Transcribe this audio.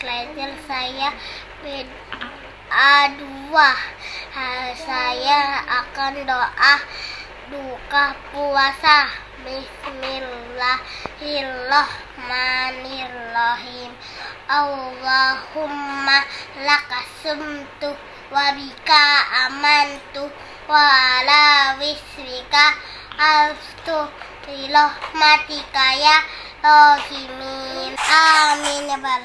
belajar saya dua. Saya akan doa duka puasa. Bismillahirrahmanirrahim. Allahumma lakasumtu wabika amantu wa ala wisrika. Alstu rahmatika ya rohimin ആമീന പറ